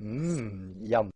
Mmm, yum.